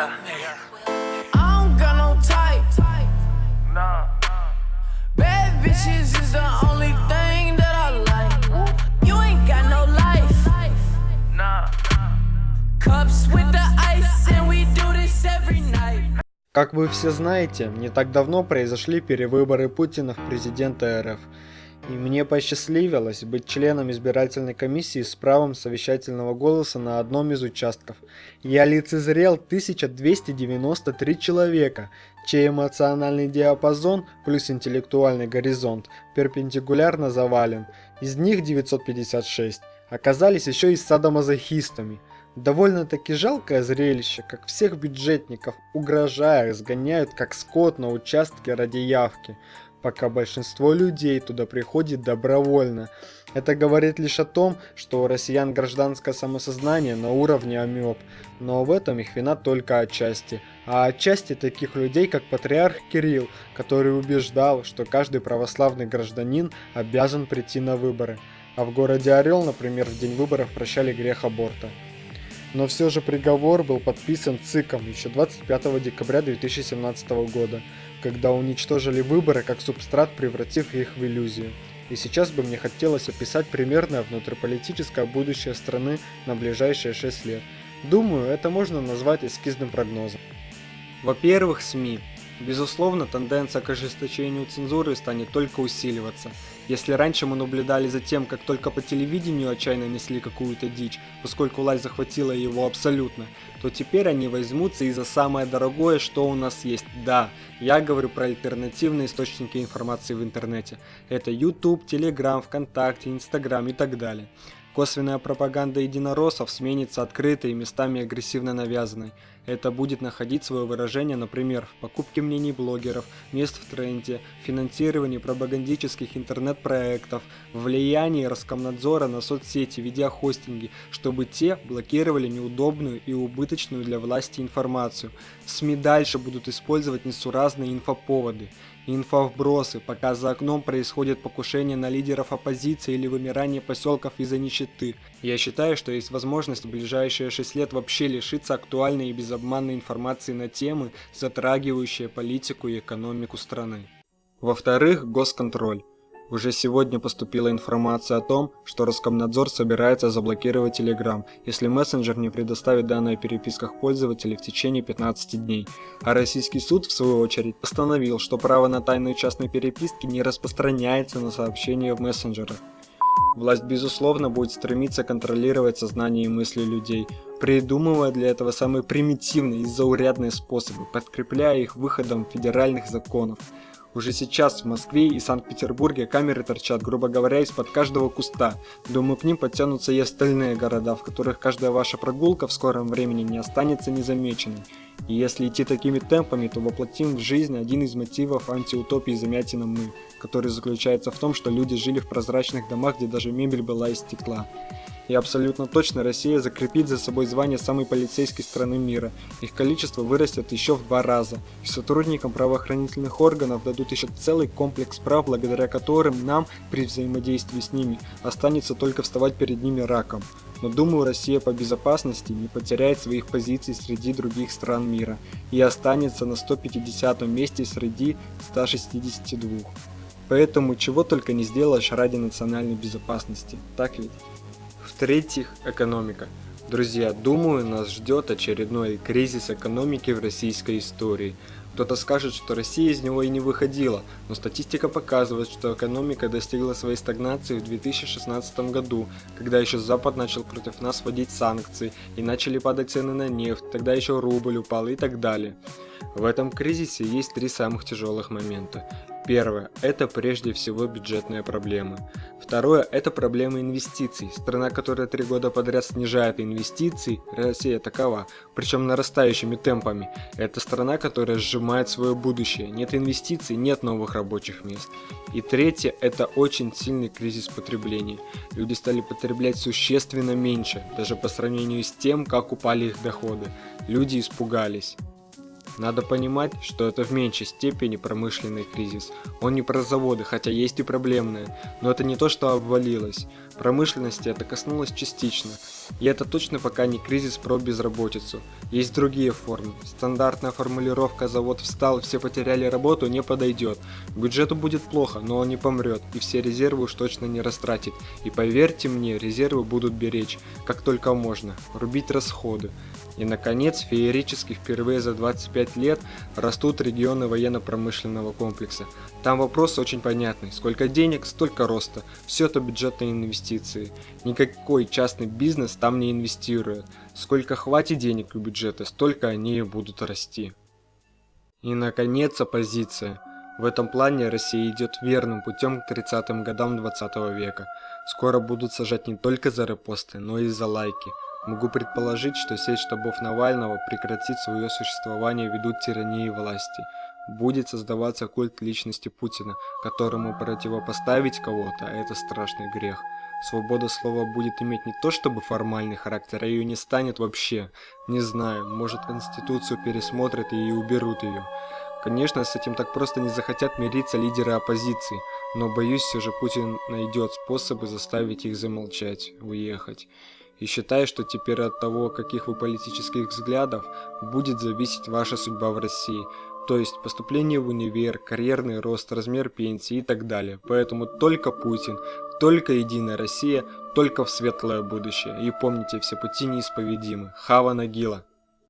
Yeah. I don't got no type. Nah. Bad bitches is the only thing that I like. You ain't got no life. Nah. Cups with the ice, and we do this every night. Как вы все знаете, не так давно произошли перевыборы Путина в президента РФ. И мне посчастливилось быть членом избирательной комиссии с правом совещательного голоса на одном из участков. Я лицезрел 1293 человека, чей эмоциональный диапазон плюс интеллектуальный горизонт перпендикулярно завален. Из них 956 оказались еще и садомазохистами. Довольно-таки жалкое зрелище, как всех бюджетников, угрожая, сгоняют как скот на участке ради явки пока большинство людей туда приходит добровольно. Это говорит лишь о том, что у россиян гражданское самосознание на уровне амеб, но в этом их вина только отчасти. А отчасти таких людей, как патриарх Кирилл, который убеждал, что каждый православный гражданин обязан прийти на выборы. А в городе Орел, например, в день выборов прощали грех аборта. Но все же приговор был подписан ЦИКом еще 25 декабря 2017 года, когда уничтожили выборы как субстрат, превратив их в иллюзию. И сейчас бы мне хотелось описать примерное внутриполитическое будущее страны на ближайшие 6 лет. Думаю, это можно назвать эскизным прогнозом. Во-первых, СМИ. Безусловно, тенденция к ожесточению цензуры станет только усиливаться. Если раньше мы наблюдали за тем, как только по телевидению отчаянно несли какую-то дичь, поскольку власть захватила его абсолютно, то теперь они возьмутся и за самое дорогое, что у нас есть. Да, я говорю про альтернативные источники информации в интернете. Это YouTube, Telegram, ВКонтакте, Instagram и так далее. Косвенная пропаганда единороссов сменится открытой и местами агрессивно навязанной. Это будет находить свое выражение, например, в покупке мнений блогеров, мест в тренде, финансировании пропагандических интернет-проектов, влиянии Роскомнадзора на соцсети, видеохостинги, чтобы те блокировали неудобную и убыточную для власти информацию. СМИ дальше будут использовать несуразные инфоповоды инфовбросы, пока за окном происходит покушение на лидеров оппозиции или вымирание поселков из-за нищеты. Я считаю, что есть возможность в ближайшие 6 лет вообще лишиться актуальной и безобманной информации на темы, затрагивающие политику и экономику страны. Во-вторых, госконтроль. Уже сегодня поступила информация о том, что Роскомнадзор собирается заблокировать Telegram, если мессенджер не предоставит данные о переписках пользователей в течение 15 дней. А российский суд, в свою очередь, постановил, что право на тайную частной переписки не распространяется на сообщения в мессенджерах. Власть, безусловно, будет стремиться контролировать сознание и мысли людей, придумывая для этого самые примитивные и заурядные способы, подкрепляя их выходом федеральных законов. Уже сейчас в Москве и Санкт-Петербурге камеры торчат, грубо говоря, из-под каждого куста. Думаю, к ним подтянутся и остальные города, в которых каждая ваша прогулка в скором времени не останется незамеченной. И если идти такими темпами, то воплотим в жизнь один из мотивов антиутопии замятина мы, который заключается в том, что люди жили в прозрачных домах, где даже мебель была из стекла. И абсолютно точно Россия закрепит за собой звание самой полицейской страны мира. Их количество вырастет еще в два раза. И сотрудникам правоохранительных органов дадут еще целый комплекс прав, благодаря которым нам при взаимодействии с ними останется только вставать перед ними раком. Но думаю, Россия по безопасности не потеряет своих позиций среди других стран мира и останется на 150 месте среди 162. Поэтому чего только не сделаешь ради национальной безопасности, так ведь? В-третьих, экономика. Друзья, думаю, нас ждет очередной кризис экономики в российской истории. Кто-то скажет, что Россия из него и не выходила, но статистика показывает, что экономика достигла своей стагнации в 2016 году, когда еще Запад начал против нас вводить санкции и начали падать цены на нефть, тогда еще рубль упал и так далее. В этом кризисе есть три самых тяжелых момента. Первое – это прежде всего бюджетные проблемы. Второе – это проблема инвестиций. Страна, которая три года подряд снижает инвестиции, Россия такова, причем нарастающими темпами. Это страна, которая сжимает свое будущее. Нет инвестиций, нет новых рабочих мест. И третье – это очень сильный кризис потребления. Люди стали потреблять существенно меньше, даже по сравнению с тем, как упали их доходы. Люди испугались. Надо понимать, что это в меньшей степени промышленный кризис. Он не про заводы, хотя есть и проблемные, но это не то, что обвалилось. Промышленности это коснулось частично, и это точно пока не кризис про безработицу. Есть другие формы. Стандартная формулировка «завод встал, все потеряли работу» не подойдет. Бюджету будет плохо, но он не помрет, и все резервы уж точно не растратит. И поверьте мне, резервы будут беречь, как только можно, рубить расходы. И наконец, феерически впервые за 25 лет растут регионы военно-промышленного комплекса. Там вопрос очень понятный. Сколько денег, столько роста. Все это бюджетные инвестиции. Никакой частный бизнес там не инвестирует. Сколько хватит денег у бюджета, столько они и будут расти. И наконец оппозиция. В этом плане Россия идет верным путем к 30-м годам 20 века. Скоро будут сажать не только за репосты, но и за лайки. Могу предположить, что сеть штабов Навального прекратит свое существование ввиду тирании власти. Будет создаваться культ личности Путина, которому противопоставить кого-то – это страшный грех. Свобода слова будет иметь не то чтобы формальный характер, а ее не станет вообще. Не знаю, может Конституцию пересмотрят и уберут ее. Конечно, с этим так просто не захотят мириться лидеры оппозиции, но боюсь, все же Путин найдет способы заставить их замолчать, уехать и считаю, что теперь от того, каких вы политических взглядов, будет зависеть ваша судьба в России, то есть поступление в универ, карьерный рост, размер пенсии и так далее. Поэтому только Путин, только Единая Россия, только в светлое будущее. И помните, все пути неисповедимы. Хава Нагила.